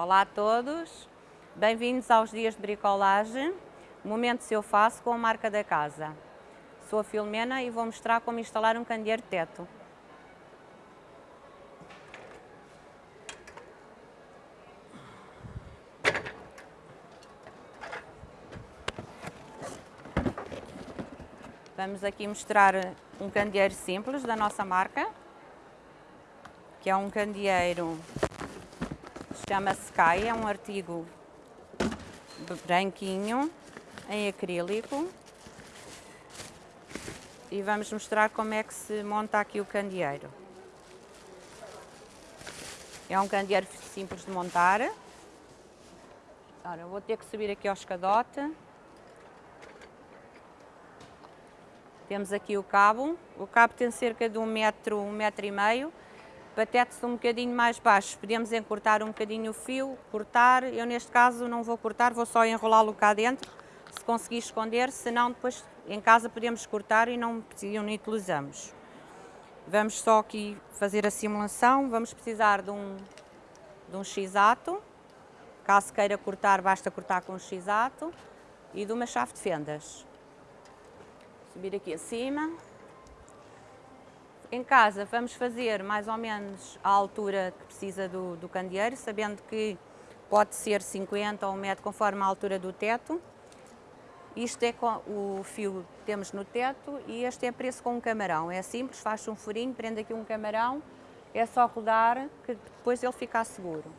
Olá a todos, bem-vindos aos dias de bricolagem, momentos eu faço com a marca da casa. Sou a Filomena e vou mostrar como instalar um candeeiro de teto. Vamos aqui mostrar um candeeiro simples da nossa marca, que é um candeeiro, chama-se Sky, é um artigo branquinho, em acrílico. E vamos mostrar como é que se monta aqui o candeeiro. É um candeeiro simples de montar. Ora, vou ter que subir aqui ao escadote. Temos aqui o cabo. O cabo tem cerca de um metro, um metro e meio. Patete-se um bocadinho mais baixo. Podemos encurtar um bocadinho o fio, cortar. Eu neste caso não vou cortar, vou só enrolá-lo cá dentro. Se conseguir esconder, senão depois em casa podemos cortar e não, não utilizamos. Vamos só aqui fazer a simulação. Vamos precisar de um, de um x-ato. Caso queira cortar, basta cortar com um x-ato. E de uma chave de fendas subir aqui acima. Em casa vamos fazer mais ou menos a altura que precisa do, do candeeiro, sabendo que pode ser 50 ou 1 metro conforme a altura do teto. Isto é o fio que temos no teto e este é preço com um camarão. É simples, faz um furinho, prende aqui um camarão, é só rodar que depois ele fica seguro.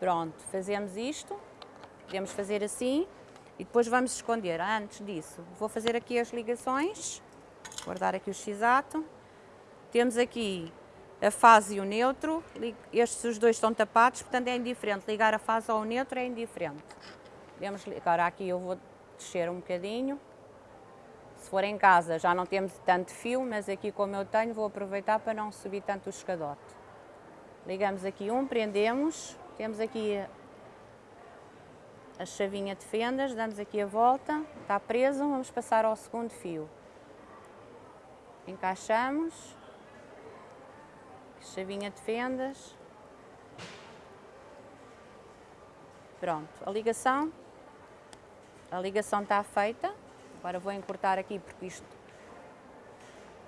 Pronto, fazemos isto, podemos fazer assim, e depois vamos esconder. Antes disso, vou fazer aqui as ligações, guardar aqui o x-ato. Temos aqui a fase e o neutro, estes os dois estão tapados, portanto é indiferente, ligar a fase ou o neutro é indiferente. Podemos, agora aqui eu vou descer um bocadinho, se for em casa já não temos tanto fio, mas aqui como eu tenho vou aproveitar para não subir tanto o escadote. Ligamos aqui um, prendemos, temos aqui a chavinha de fendas, damos aqui a volta, está preso, vamos passar ao segundo fio. Encaixamos, chavinha de fendas. Pronto, a ligação, a ligação está feita. Agora vou encurtar aqui porque isto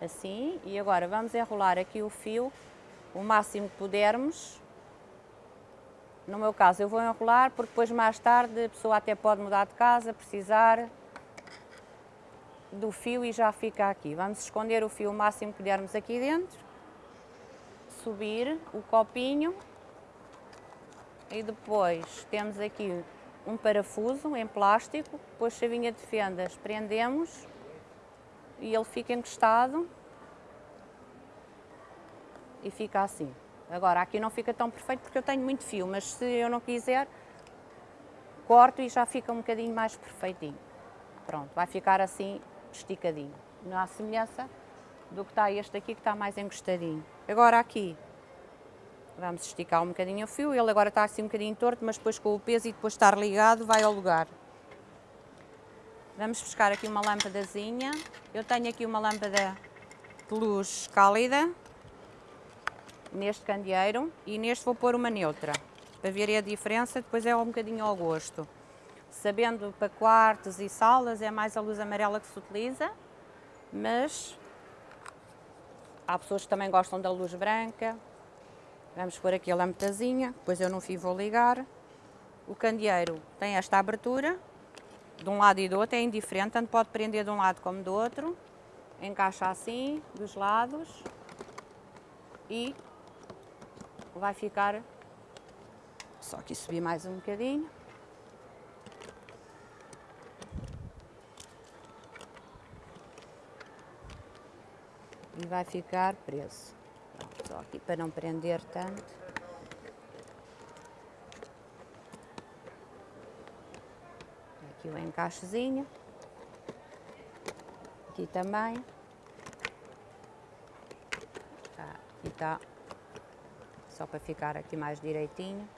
assim e agora vamos enrolar aqui o fio o máximo que pudermos no meu caso, eu vou enrolar porque depois mais tarde a pessoa até pode mudar de casa, precisar do fio e já fica aqui. Vamos esconder o fio o máximo que dermos aqui dentro, subir o copinho e depois temos aqui um parafuso em plástico, depois chavinha de fendas, prendemos e ele fica encostado e fica assim. Agora, aqui não fica tão perfeito porque eu tenho muito fio, mas se eu não quiser, corto e já fica um bocadinho mais perfeitinho. Pronto, vai ficar assim esticadinho. Não há semelhança do que está este aqui, que está mais encostadinho. Agora aqui, vamos esticar um bocadinho o fio. Ele agora está assim um bocadinho torto, mas depois com o peso e depois estar ligado, vai ao lugar. Vamos buscar aqui uma lâmpadazinha. Eu tenho aqui uma lâmpada de luz cálida, neste candeeiro e neste vou pôr uma neutra, para verem a diferença, depois é um bocadinho ao gosto. Sabendo para quartos e salas é mais a luz amarela que se utiliza, mas há pessoas que também gostam da luz branca. Vamos pôr aqui a lâmpadazinha, depois eu no fio vou ligar. O candeeiro tem esta abertura, de um lado e do outro, é indiferente, tanto pode prender de um lado como do outro. Encaixa assim, dos lados, e vai ficar, só aqui subir mais um bocadinho. E vai ficar preso. Só aqui para não prender tanto. Aqui o encaixezinho. Aqui também. Tá, aqui está só para ficar aqui mais direitinho.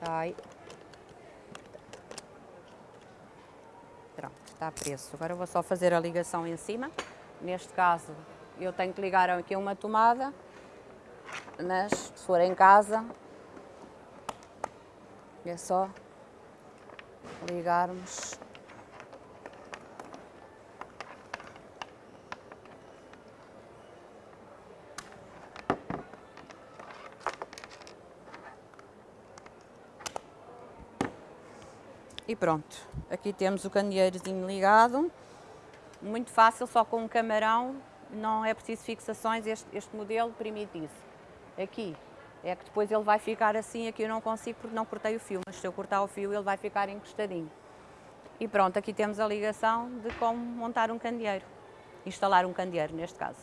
Ai. Pronto, está preso. Agora vou só fazer a ligação em cima. Neste caso, eu tenho que ligar aqui uma tomada, mas se for em casa, é só ligarmos E pronto, aqui temos o candeeirozinho ligado, muito fácil, só com um camarão, não é preciso fixações, este, este modelo permite isso. Aqui, é que depois ele vai ficar assim, aqui eu não consigo porque não cortei o fio, mas se eu cortar o fio ele vai ficar encostadinho. E pronto, aqui temos a ligação de como montar um candeeiro, instalar um candeeiro neste caso.